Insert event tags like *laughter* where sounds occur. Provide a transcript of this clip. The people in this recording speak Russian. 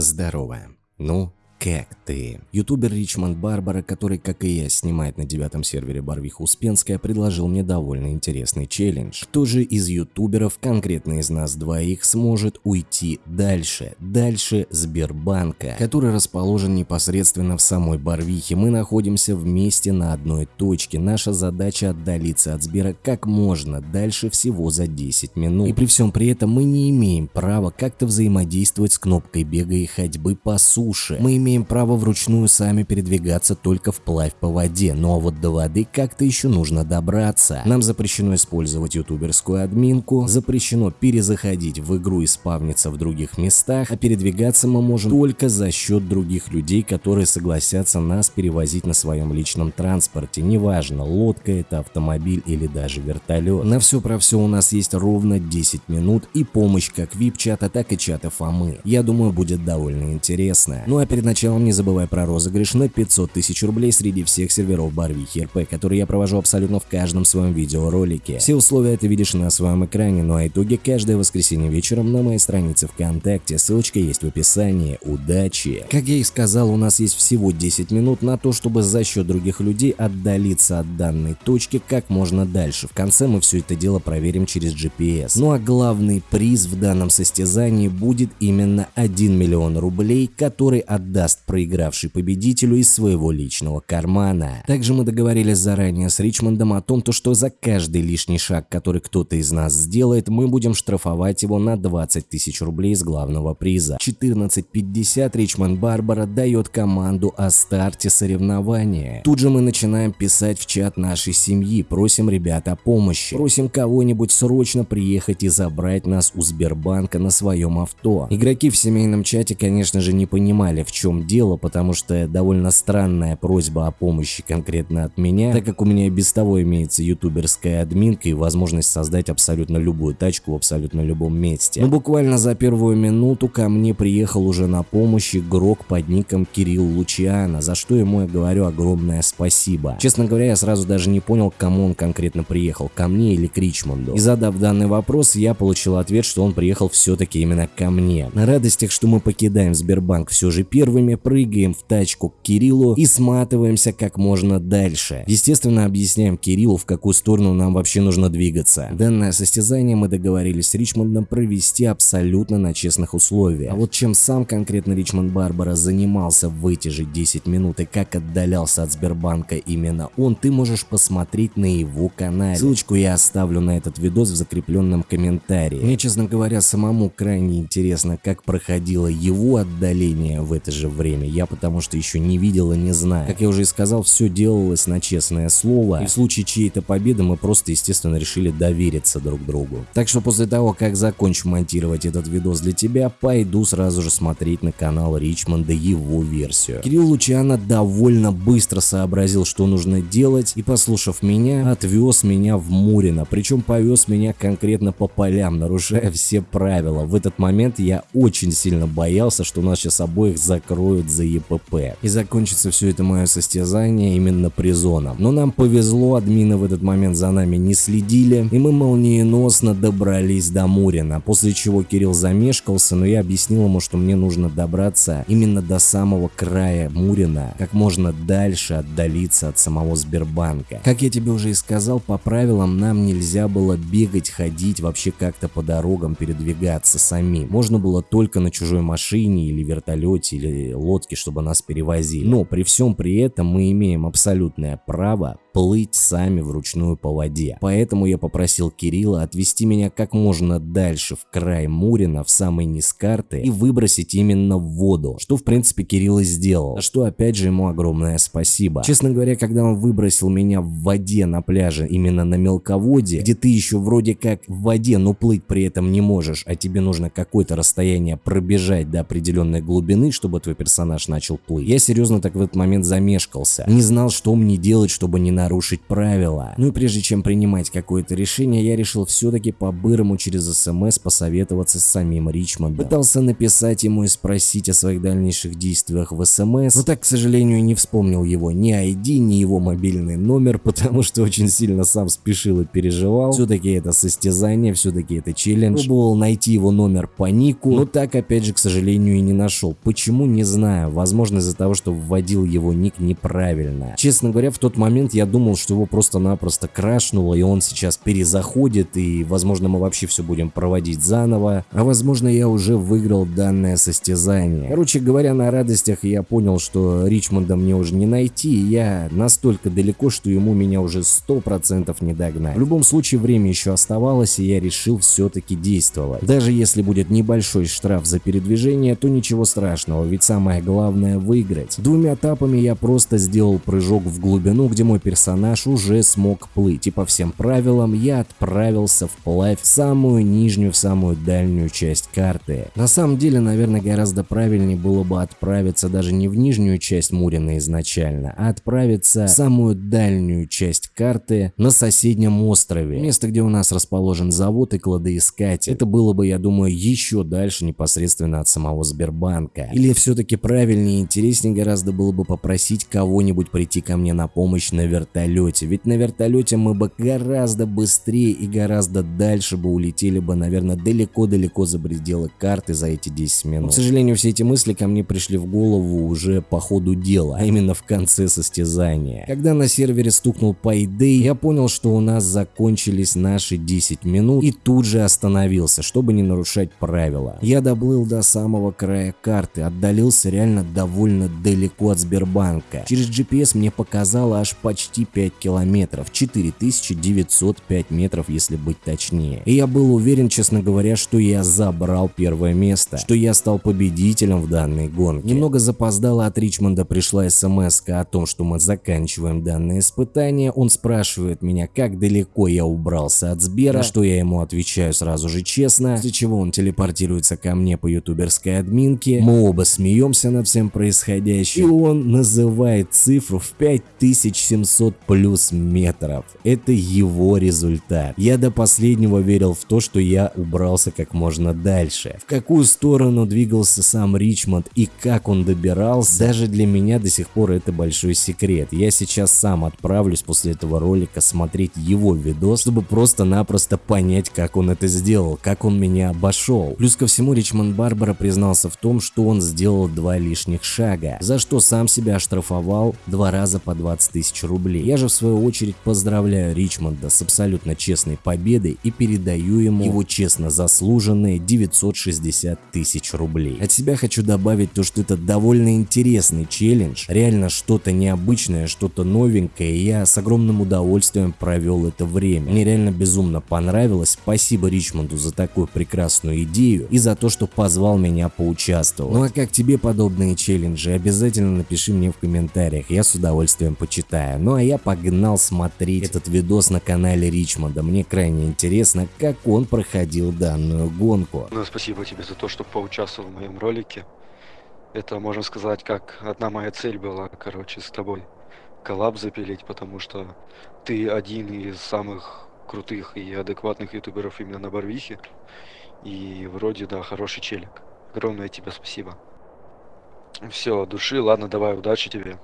Здорово. Ну, как ты? Ютубер Ричмонд Барбара, который, как и я, снимает на девятом сервере Барвиха Успенская, предложил мне довольно интересный челлендж. Кто же из ютуберов, конкретно из нас двоих, сможет уйти дальше? Дальше Сбербанка, который расположен непосредственно в самой Барвихе. Мы находимся вместе на одной точке. Наша задача отдалиться от Сбера как можно дальше всего за 10 минут. И при всем при этом мы не имеем права как-то взаимодействовать с кнопкой бега и ходьбы по суше. Мы имеем имеем право вручную сами передвигаться только вплавь по воде, но вот до воды как-то еще нужно добраться. Нам запрещено использовать ютуберскую админку, запрещено перезаходить в игру и спавниться в других местах, а передвигаться мы можем только за счет других людей, которые согласятся нас перевозить на своем личном транспорте, неважно, лодка это, автомобиль или даже вертолет. На все про все у нас есть ровно 10 минут и помощь как вип-чата, так и чата Фомы. Я думаю, будет довольно интересно. Ну а перед началом началом не забывай про розыгрыш на 500 тысяч рублей среди всех серверов Барвихи РП, которые я провожу абсолютно в каждом своем видеоролике. Все условия ты видишь на своем экране, ну а итоги каждое воскресенье вечером на моей странице ВКонтакте, ссылочка есть в описании. Удачи! Как я и сказал, у нас есть всего 10 минут на то, чтобы за счет других людей отдалиться от данной точки как можно дальше. В конце мы все это дело проверим через GPS. Ну а главный приз в данном состязании будет именно 1 миллион рублей, который отдаст даст проигравший победителю из своего личного кармана. Также мы договорились заранее с Ричмондом о том, то, что за каждый лишний шаг, который кто-то из нас сделает, мы будем штрафовать его на 20 тысяч рублей из главного приза. 14.50 Ричмонд Барбара дает команду о старте соревнования. Тут же мы начинаем писать в чат нашей семьи, просим ребят о помощи, просим кого-нибудь срочно приехать и забрать нас у Сбербанка на своем авто. Игроки в семейном чате, конечно же, не понимали, в чем дело, потому что довольно странная просьба о помощи конкретно от меня, так как у меня и без того имеется ютуберская админка и возможность создать абсолютно любую тачку в абсолютно любом месте. Но буквально за первую минуту ко мне приехал уже на помощь игрок под ником Кирилл Лучиана, за что ему я говорю огромное спасибо. Честно говоря, я сразу даже не понял, к кому он конкретно приехал, ко мне или к Ричмонду. И задав данный вопрос, я получил ответ, что он приехал все-таки именно ко мне. На радостях, что мы покидаем Сбербанк все же первыми, время прыгаем в тачку к Кириллу и сматываемся как можно дальше. Естественно, объясняем Кириллу, в какую сторону нам вообще нужно двигаться. Данное состязание мы договорились с Ричмондом провести абсолютно на честных условиях. А вот чем сам конкретно Ричмонд Барбара занимался в эти же 10 минут и как отдалялся от Сбербанка именно он, ты можешь посмотреть на его канале. Ссылочку я оставлю на этот видос в закрепленном комментарии. Мне, честно говоря, самому крайне интересно, как проходило его отдаление в это же время, я потому что еще не видел и не знаю. Как я уже и сказал, все делалось на честное слово, и в случае чьей-то победы мы просто, естественно, решили довериться друг другу. Так что после того, как закончу монтировать этот видос для тебя, пойду сразу же смотреть на канал Ричмонда его версию. Кирилл Лучано довольно быстро сообразил, что нужно делать, и послушав меня, отвез меня в Мурино, причем повез меня конкретно по полям, нарушая все правила. В этот момент я очень сильно боялся, что нас сейчас обоих закроют откроют за ЕПП. И закончится все это мое состязание именно призоном. Но нам повезло, админы в этот момент за нами не следили, и мы молниеносно добрались до Мурина, после чего Кирилл замешкался, но я объяснил ему, что мне нужно добраться именно до самого края Мурина, как можно дальше отдалиться от самого Сбербанка. Как я тебе уже и сказал, по правилам нам нельзя было бегать, ходить, вообще как-то по дорогам передвигаться самим. Можно было только на чужой машине или вертолете или лодки, чтобы нас перевозили. Но при всем при этом мы имеем абсолютное право плыть сами вручную по воде. Поэтому я попросил Кирилла отвести меня как можно дальше в край Мурина, в самый низ карты и выбросить именно в воду, что в принципе Кирилл и сделал, за что опять же ему огромное спасибо. Честно говоря, когда он выбросил меня в воде на пляже, именно на мелководье, где ты еще вроде как в воде, но плыть при этом не можешь, а тебе нужно какое-то расстояние пробежать до определенной глубины, чтобы твой персонаж начал плыть. Я серьезно так в этот момент замешкался, не знал, что мне делать, чтобы не на нарушить правила. Ну и прежде чем принимать какое-то решение, я решил все-таки по-бырому через СМС посоветоваться с самим Ричмондом. Пытался написать ему и спросить о своих дальнейших действиях в СМС, но так, к сожалению, не вспомнил его ни ID, ни его мобильный номер, *laughs* потому что очень сильно сам спешил и переживал. Все-таки это состязание, все-таки это челлендж. Пробовал найти его номер по нику, но так опять же, к сожалению, и не нашел. Почему, не знаю. Возможно, из-за того, что вводил его ник неправильно. Честно говоря, в тот момент я думал, что его просто-напросто крашнуло, и он сейчас перезаходит, и, возможно, мы вообще все будем проводить заново. А возможно, я уже выиграл данное состязание. Короче говоря, на радостях я понял, что Ричмонда мне уже не найти, и я настолько далеко, что ему меня уже 100% не догнать. В любом случае, время еще оставалось, и я решил все-таки действовать. Даже если будет небольшой штраф за передвижение, то ничего страшного, ведь самое главное выиграть. Двумя этапами я просто сделал прыжок в глубину, где мой персонаж уже смог плыть, и по всем правилам я отправился вплавь в самую нижнюю, в самую дальнюю часть карты. На самом деле, наверное, гораздо правильнее было бы отправиться даже не в нижнюю часть Мурина изначально, а отправиться в самую дальнюю часть карты на соседнем острове, место, где у нас расположен завод и кладоискатель. Это было бы, я думаю, еще дальше непосредственно от самого Сбербанка. Или все-таки правильнее и интереснее гораздо было бы попросить кого-нибудь прийти ко мне на помощь на вертолете, ведь на вертолете мы бы гораздо быстрее и гораздо дальше бы улетели бы, наверное, далеко-далеко за пределы карты за эти 10 минут. Но, к сожалению, все эти мысли ко мне пришли в голову уже по ходу дела, а именно в конце состязания. Когда на сервере стукнул Payday, я понял, что у нас закончились наши 10 минут и тут же остановился, чтобы не нарушать правила. Я доплыл до самого края карты, отдалился реально довольно далеко от Сбербанка. Через GPS мне показало аж почти 5 километров, 4905 метров, если быть точнее. И я был уверен, честно говоря, что я забрал первое место, что я стал победителем в данной гонке. Немного запоздало от Ричмонда пришла смс о том, что мы заканчиваем данное испытание. Он спрашивает меня, как далеко я убрался от Сбера, что я ему отвечаю сразу же честно, после чего он телепортируется ко мне по ютуберской админке. Мы оба смеемся над всем происходящим, и он называет цифру в 5700 плюс метров. Это его результат. Я до последнего верил в то, что я убрался как можно дальше. В какую сторону двигался сам Ричмонд и как он добирался, даже для меня до сих пор это большой секрет. Я сейчас сам отправлюсь после этого ролика смотреть его видос, чтобы просто-напросто понять, как он это сделал, как он меня обошел. Плюс ко всему Ричмонд Барбара признался в том, что он сделал два лишних шага, за что сам себя оштрафовал два раза по 20 тысяч рублей. Я же в свою очередь поздравляю Ричмонда с абсолютно честной победой и передаю ему его честно заслуженные 960 тысяч рублей. От себя хочу добавить то, что это довольно интересный челлендж, реально что-то необычное, что-то новенькое, и я с огромным удовольствием провел это время. Мне реально безумно понравилось, спасибо Ричмонду за такую прекрасную идею и за то, что позвал меня поучаствовать. Ну а как тебе подобные челленджи, обязательно напиши мне в комментариях, я с удовольствием почитаю. Ну а я погнал смотреть этот видос на канале Ричмонда, мне крайне интересно, как он проходил данную гонку. Ну, спасибо тебе за то, что поучаствовал в моем ролике. Это, можно сказать, как одна моя цель была, короче, с тобой коллаб запилить, потому что ты один из самых крутых и адекватных ютуберов именно на Барвихе. И вроде, да, хороший челик. Огромное тебе спасибо. Все, души, ладно, давай, удачи тебе.